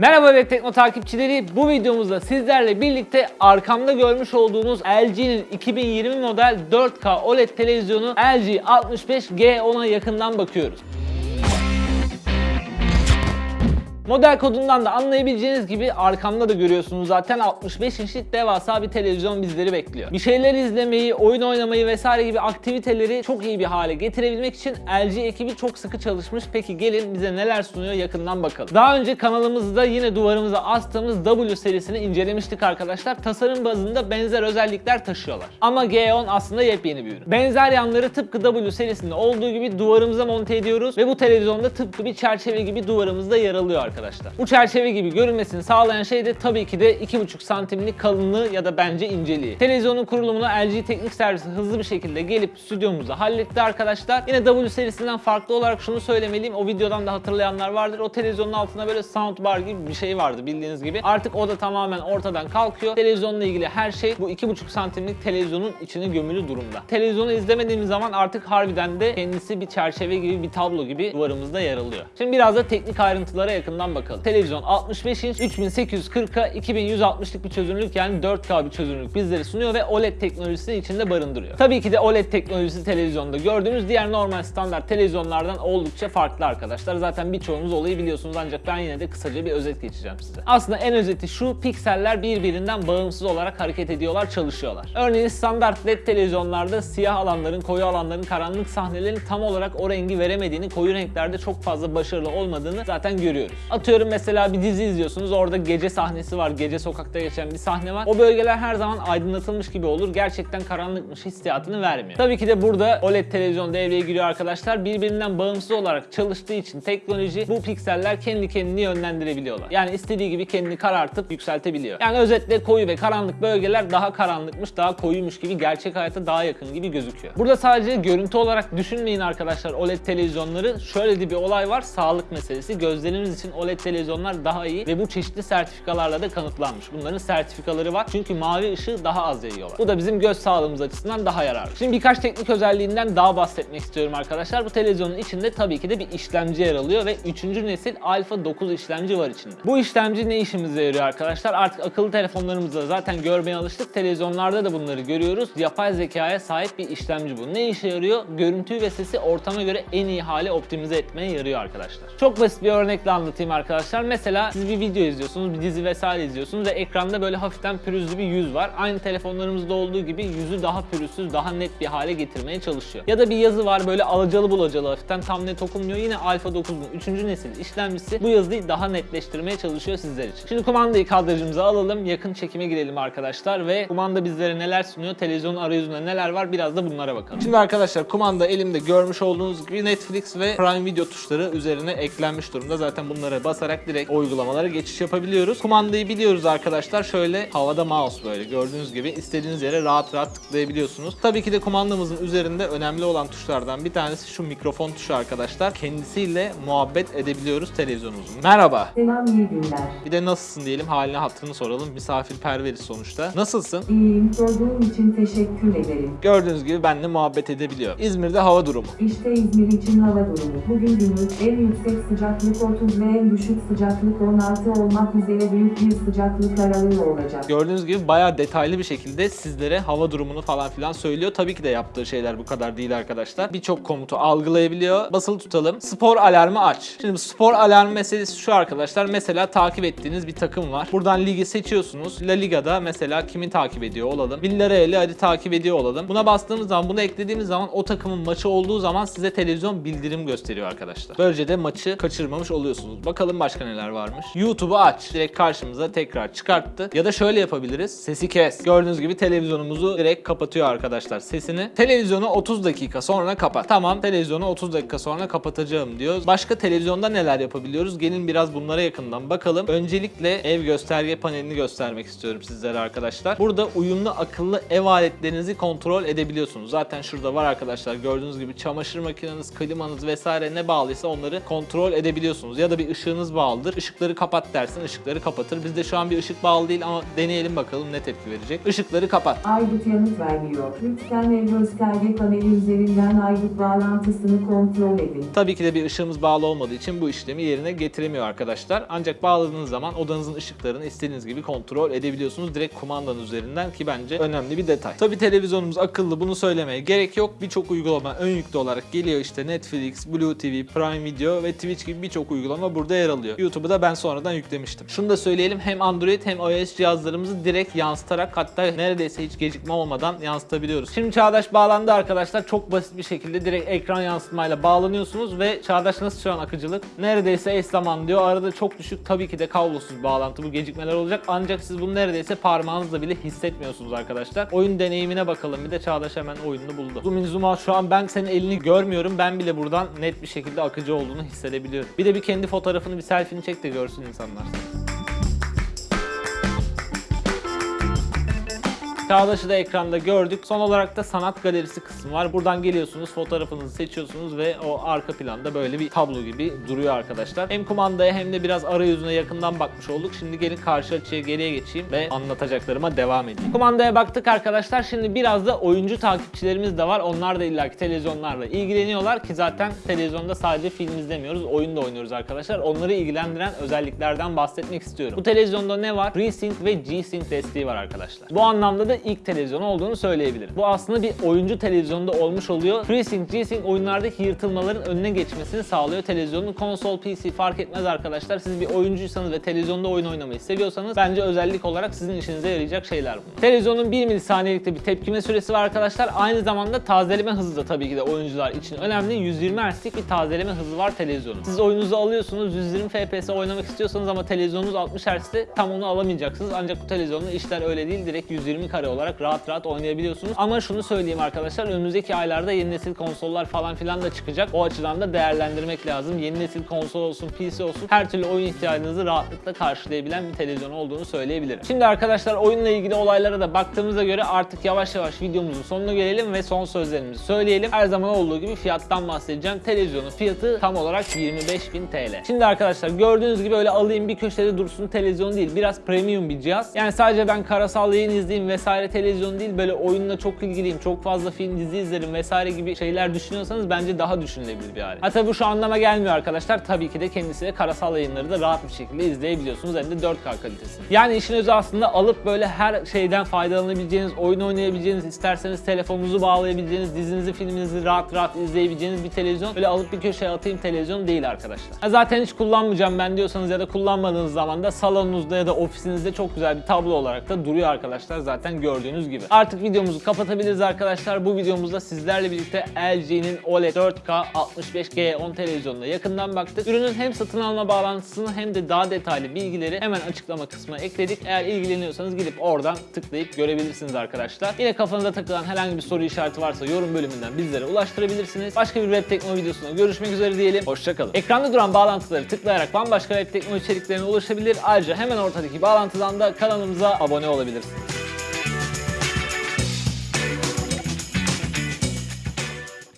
Merhaba Web Tekno takipçileri. Bu videomuzda sizlerle birlikte arkamda görmüş olduğunuz LG'nin 2020 model 4K OLED televizyonu LG 65G10'a yakından bakıyoruz. Model kodundan da anlayabileceğiniz gibi arkamda da görüyorsunuz zaten 65 inçlik devasa bir televizyon bizleri bekliyor. Bir şeyler izlemeyi, oyun oynamayı vesaire gibi aktiviteleri çok iyi bir hale getirebilmek için LG ekibi çok sıkı çalışmış. Peki gelin bize neler sunuyor yakından bakalım. Daha önce kanalımızda yine duvarımıza astığımız W serisini incelemiştik arkadaşlar. Tasarım bazında benzer özellikler taşıyorlar. Ama G10 aslında yepyeni bir ürün. Benzer yanları tıpkı W serisinde olduğu gibi duvarımıza monte ediyoruz ve bu televizyonda tıpkı bir çerçeve gibi duvarımızda yer alıyor. Bu çerçeve gibi görünmesini sağlayan şey de tabii ki de 2,5 santimlik kalınlığı ya da bence inceliği. Televizyonun kurulumunu LG Teknik Servisi hızlı bir şekilde gelip stüdyomuzda halletti arkadaşlar. Yine W serisinden farklı olarak şunu söylemeliyim. O videodan da hatırlayanlar vardır. O televizyonun altında böyle soundbar gibi bir şey vardı bildiğiniz gibi. Artık o da tamamen ortadan kalkıyor. Televizyonla ilgili her şey bu 2,5 santimlik televizyonun içine gömülü durumda. Televizyonu izlemediğimiz zaman artık harbiden de kendisi bir çerçeve gibi bir tablo gibi duvarımızda yer alıyor. Şimdi biraz da teknik ayrıntılara yakından bakalım. Televizyon 65 inç 3840'a 2160'lık bir çözünürlük yani 4K bir çözünürlük bizleri sunuyor ve OLED teknolojisini içinde barındırıyor. Tabii ki de OLED teknolojisi televizyonda gördüğümüz diğer normal standart televizyonlardan oldukça farklı arkadaşlar. Zaten birçoğunuz olayı biliyorsunuz ancak ben yine de kısaca bir özet geçeceğim size. Aslında en özeti şu pikseller birbirinden bağımsız olarak hareket ediyorlar, çalışıyorlar. Örneğin standart LED televizyonlarda siyah alanların, koyu alanların, karanlık sahnelerin tam olarak o rengi veremediğini, koyu renklerde çok fazla başarılı olmadığını zaten görüyoruz. Atıyorum mesela bir dizi izliyorsunuz, orada gece sahnesi var, gece sokakta geçen bir sahne var. O bölgeler her zaman aydınlatılmış gibi olur, gerçekten karanlıkmış hissiyatını vermiyor. Tabii ki de burada OLED televizyon devreye giriyor arkadaşlar. Birbirinden bağımsız olarak çalıştığı için teknoloji bu pikseller kendi kendini yönlendirebiliyorlar. Yani istediği gibi kendini karartıp yükseltebiliyor. Yani özetle koyu ve karanlık bölgeler daha karanlıkmış, daha koyuymuş gibi gerçek hayata daha yakın gibi gözüküyor. Burada sadece görüntü olarak düşünmeyin arkadaşlar OLED televizyonları. Şöyle de bir olay var, sağlık meselesi. Gözlerimiz için OLED televizyonlar daha iyi ve bu çeşitli sertifikalarla da kanıtlanmış. Bunların sertifikaları var çünkü mavi ışığı daha az yayıyorlar. Bu da bizim göz sağlığımız açısından daha yararlı. Şimdi birkaç teknik özelliğinden daha bahsetmek istiyorum arkadaşlar. Bu televizyonun içinde tabii ki de bir işlemci yer alıyor ve 3. nesil Alpha 9 işlemci var içinde. Bu işlemci ne işimize yarıyor arkadaşlar? Artık akıllı telefonlarımızda zaten görmeye alıştık. Televizyonlarda da bunları görüyoruz. Yapay zekaya sahip bir işlemci bu. Ne işe yarıyor? Görüntüyü ve sesi ortama göre en iyi hale optimize etmeye yarıyor arkadaşlar. Çok basit bir örnekle anlatayım arkadaşlar. Mesela siz bir video izliyorsunuz, bir dizi vesaire izliyorsunuz ve ekranda böyle hafiften pürüzlü bir yüz var. Aynı telefonlarımızda olduğu gibi yüzü daha pürüzsüz, daha net bir hale getirmeye çalışıyor. Ya da bir yazı var böyle alacalı bulacalı hafiften tam net okunmuyor. Yine Alpha 9'un 3. nesil işlemcisi bu yazıyı daha netleştirmeye çalışıyor sizler için. Şimdi kumandayı kadrajımıza alalım, yakın çekime girelim arkadaşlar ve kumanda bizlere neler sunuyor, televizyonun arayüzünde neler var biraz da bunlara bakalım. Şimdi arkadaşlar kumanda elimde görmüş olduğunuz gibi Netflix ve Prime Video tuşları üzerine eklenmiş durumda. Zaten bunlara basarak direkt uygulamalara geçiş yapabiliyoruz. Kumandayı biliyoruz arkadaşlar. Şöyle havada mouse böyle gördüğünüz gibi istediğiniz yere rahat rahat tıklayabiliyorsunuz. Tabii ki de kumandamızın üzerinde önemli olan tuşlardan bir tanesi şu mikrofon tuşu arkadaşlar. Kendisiyle muhabbet edebiliyoruz televizyonumuzun. Merhaba. Selam iyi günler. Bir de nasılsın diyelim haline hatırını soralım. Misafirperveriz sonuçta. Nasılsın? İyiyim sorduğum için teşekkür ederim. Gördüğünüz gibi benimle muhabbet edebiliyor. İzmir'de hava durumu. İşte İzmir için hava durumu. Bugün günlük en yüksek sıcaklık 30 ve en düşük sıcaklık 16 olmak üzere büyük bir sıcaklık aralığı olacak. Gördüğünüz gibi bayağı detaylı bir şekilde sizlere hava durumunu falan filan söylüyor. Tabii ki de yaptığı şeyler bu kadar değil arkadaşlar. Birçok komutu algılayabiliyor. Basılı tutalım. Spor alarmı aç. Şimdi spor alarmı meselesi şu arkadaşlar. Mesela takip ettiğiniz bir takım var. Buradan ligi seçiyorsunuz. La Liga'da mesela kimi takip ediyor olalım. Villarreal'i hadi takip ediyor olalım. Buna bastığımız zaman, bunu eklediğimiz zaman o takımın maçı olduğu zaman size televizyon bildirim gösteriyor arkadaşlar. Böylece de maçı kaçırmamış oluyorsunuz. Bakalım başka neler varmış. YouTube'u aç. Direkt karşımıza tekrar çıkarttı. Ya da şöyle yapabiliriz. Sesi kes. Gördüğünüz gibi televizyonumuzu direkt kapatıyor arkadaşlar sesini. Televizyonu 30 dakika sonra kapat. Tamam televizyonu 30 dakika sonra kapatacağım diyoruz. Başka televizyonda neler yapabiliyoruz? Gelin biraz bunlara yakından bakalım. Öncelikle ev gösterge panelini göstermek istiyorum sizlere arkadaşlar. Burada uyumlu akıllı ev aletlerinizi kontrol edebiliyorsunuz. Zaten şurada var arkadaşlar. Gördüğünüz gibi çamaşır makineniz, klimanız vesaire ne bağlıysa onları kontrol edebiliyorsunuz. Ya da bir ışık ışığınız bağlıdır. Işıkları kapat dersin, ışıkları kapatır. Bizde şu an bir ışık bağlı değil ama deneyelim bakalım ne tepki verecek. Işıkları kapat. Aygıt yanıt vermiyor. Lütfen ev gösterge paneli üzerinden aygıt bağlantısını kontrol edin. Tabii ki de bir ışığımız bağlı olmadığı için bu işlemi yerine getiremiyor arkadaşlar. Ancak bağladığınız zaman odanızın ışıklarını istediğiniz gibi kontrol edebiliyorsunuz direkt kumandanın üzerinden ki bence önemli bir detay. Tabii televizyonumuz akıllı bunu söylemeye gerek yok. Birçok uygulama ön yüklü olarak geliyor işte Netflix, Blue TV, Prime Video ve Twitch gibi birçok uygulama burada yer alıyor. YouTube'u da ben sonradan yüklemiştim. Şunu da söyleyelim hem Android hem iOS cihazlarımızı direkt yansıtarak hatta neredeyse hiç gecikme olmadan yansıtabiliyoruz. Şimdi Çağdaş bağlandı arkadaşlar. Çok basit bir şekilde direkt ekran yansıtmayla bağlanıyorsunuz ve Çağdaş nasıl şu an akıcılık? Neredeyse eş zaman diyor. Arada çok düşük tabii ki de kablosuz bağlantı. Bu gecikmeler olacak. Ancak siz bunu neredeyse parmağınızla bile hissetmiyorsunuz arkadaşlar. Oyun deneyimine bakalım. Bir de Çağdaş hemen oyununu buldu. Zoom in zoom out şu an ben senin elini görmüyorum. Ben bile buradan net bir şekilde akıcı olduğunu hissedebiliyorum. Bir de bir kendi fotoğrafını bir selfie'ni çek de görsün insanlar. Çağdaş'ı da ekranda gördük. Son olarak da sanat galerisi kısmı var. Buradan geliyorsunuz, fotoğrafınızı seçiyorsunuz ve o arka planda böyle bir tablo gibi duruyor arkadaşlar. Hem kumandaya hem de biraz arayüzüne yakından bakmış olduk. Şimdi gelin karşı açıya geriye geçeyim ve anlatacaklarıma devam edeyim. Kumandaya baktık arkadaşlar. Şimdi biraz da oyuncu takipçilerimiz de var. Onlar da illaki televizyonlarla ilgileniyorlar ki zaten televizyonda sadece film izlemiyoruz, oyun da oynuyoruz arkadaşlar. Onları ilgilendiren özelliklerden bahsetmek istiyorum. Bu televizyonda ne var? FreeSync ve G-Sync desteği var arkadaşlar. Bu anlamda da ilk televizyon olduğunu söyleyebilirim. Bu aslında bir oyuncu televizyonda olmuş oluyor. FreeSync, G-Sync oyunlardaki yırtılmaların önüne geçmesini sağlıyor. Televizyonun konsol, PC fark etmez arkadaşlar. Siz bir oyuncuysanız ve televizyonda oyun oynamayı seviyorsanız bence özellik olarak sizin işinize yarayacak şeyler bunlar. Televizyonun 1 milisaniyelikte bir tepkime süresi var arkadaşlar. Aynı zamanda tazeleme hızı da tabii ki de oyuncular için önemli. 120 Hz'lik bir tazeleme hızı var televizyonun. Siz oyununuzu alıyorsunuz 120 FPS oynamak istiyorsanız ama televizyonunuz 60 Hz'te tam onu alamayacaksınız. Ancak bu televizyonda işler öyle değil. Direkt 120 kare olarak rahat rahat oynayabiliyorsunuz. Ama şunu söyleyeyim arkadaşlar önümüzdeki aylarda yeni nesil konsollar falan filan da çıkacak. O açıdan da değerlendirmek lazım. Yeni nesil konsol olsun, PC olsun her türlü oyun ihtiyacınızı rahatlıkla karşılayabilen bir televizyon olduğunu söyleyebilirim. Şimdi arkadaşlar oyunla ilgili olaylara da baktığımıza göre artık yavaş yavaş videomuzun sonuna gelelim ve son sözlerimizi söyleyelim. Her zaman olduğu gibi fiyattan bahsedeceğim. Televizyonun fiyatı tam olarak 25.000 TL. Şimdi arkadaşlar gördüğünüz gibi öyle alayım bir köşede dursun televizyon değil. Biraz premium bir cihaz. Yani sadece ben karasal yayın izleyeyim vesaire televizyon değil böyle oyunla çok ilgiliyim. Çok fazla film dizi izlerim vesaire gibi şeyler düşünüyorsanız bence daha düşünülebilir bir alet. Hatta bu şu anlama gelmiyor arkadaşlar. Tabii ki de kendisiyle karasal yayınları da rahat bir şekilde izleyebiliyorsunuz. Hem de 4K kalitesinde. Yani işin özü aslında alıp böyle her şeyden faydalanabileceğiniz, oyun oynayabileceğiniz, isterseniz telefonunuzu bağlayabileceğiniz, dizinizi, filminizi rahat rahat izleyebileceğiniz bir televizyon. Böyle alıp bir köşeye atayım televizyon değil arkadaşlar. Ha, zaten hiç kullanmayacağım ben diyorsanız ya da kullanmadığınız zaman da salonunuzda ya da ofisinizde çok güzel bir tablo olarak da duruyor arkadaşlar zaten gördüğünüz gibi. Artık videomuzu kapatabiliriz arkadaşlar. Bu videomuzda sizlerle birlikte LG'nin OLED 4K 65G10 televizyonuna yakından baktık. Ürünün hem satın alma bağlantısını hem de daha detaylı bilgileri hemen açıklama kısmına ekledik. Eğer ilgileniyorsanız gidip oradan tıklayıp görebilirsiniz arkadaşlar. Yine kafanıza takılan herhangi bir soru işareti varsa yorum bölümünden bizlere ulaştırabilirsiniz. Başka bir web teknoloji videosunda görüşmek üzere diyelim. Hoşçakalın. Ekranda duran bağlantıları tıklayarak bambaşka web teknoloji içeriklerine ulaşabilir. Ayrıca hemen ortadaki bağlantıdan da kanalımıza abone olabilirsiniz.